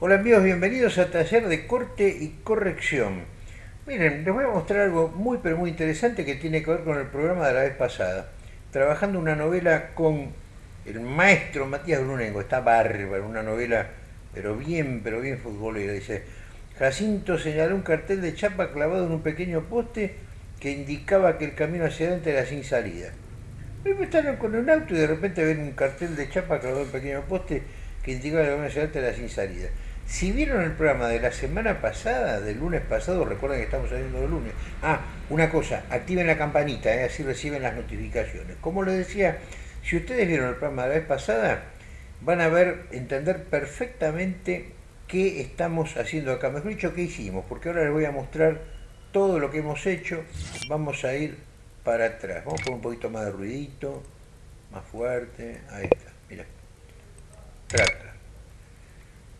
Hola amigos, bienvenidos a Taller de Corte y Corrección. Miren, les voy a mostrar algo muy pero muy interesante que tiene que ver con el programa de la vez pasada. Trabajando una novela con el maestro Matías Brunengo, está bárbaro, una novela pero bien, pero bien futbolera. Dice, Jacinto señaló un cartel de chapa clavado en un pequeño poste que indicaba que el camino hacia adelante era sin salida. Luego estaban con un auto y de repente ven un cartel de chapa clavado en un pequeño poste que indicaba que el camino hacia adelante era sin salida. Si vieron el programa de la semana pasada, del lunes pasado, recuerden que estamos saliendo de lunes. Ah, una cosa, activen la campanita, ¿eh? así reciben las notificaciones. Como les decía, si ustedes vieron el programa de la vez pasada, van a ver, entender perfectamente qué estamos haciendo acá. Mejor dicho, qué hicimos, porque ahora les voy a mostrar todo lo que hemos hecho. Vamos a ir para atrás. Vamos con un poquito más de ruidito, más fuerte. Ahí está, mira. Trata.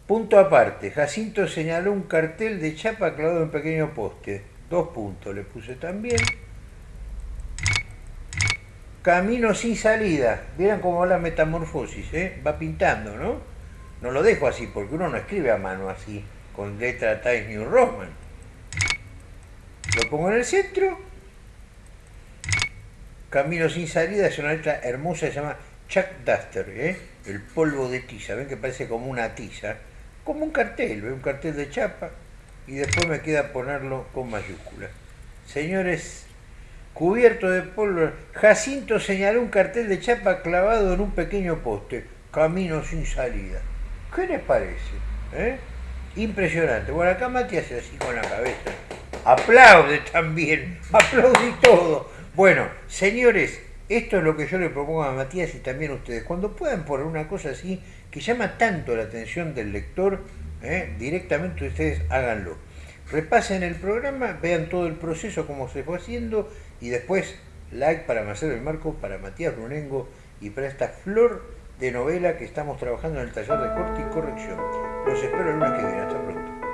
Punto aparte, Jacinto señaló un cartel de chapa clavado en pequeño poste. Dos puntos le puse también. Camino sin salida. Vieron cómo va la metamorfosis, ¿eh? Va pintando, ¿no? No lo dejo así, porque uno no escribe a mano así, con letra Times New Roman. Lo pongo en el centro. Camino sin salida es una letra hermosa, se llama Chuck Duster, ¿eh? El polvo de tiza. Ven que parece como una tiza como un cartel, un cartel de chapa y después me queda ponerlo con mayúsculas. Señores, cubierto de polvo, Jacinto señaló un cartel de chapa clavado en un pequeño poste, camino sin salida. ¿Qué les parece? ¿Eh? Impresionante. Bueno, acá Mati hace así con la cabeza. Aplaude también, aplaude todo. Bueno, señores, esto es lo que yo le propongo a Matías y también a ustedes. Cuando puedan poner una cosa así que llama tanto la atención del lector, ¿eh? directamente ustedes háganlo. Repasen el programa, vean todo el proceso, cómo se fue haciendo y después like para Marcelo el Marco, para Matías Brunengo y para esta flor de novela que estamos trabajando en el taller de corte y corrección. Los espero el lunes que viene. Hasta pronto.